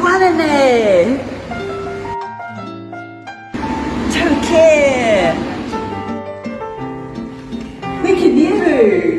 화내네 저렇게 왜 이렇게 니를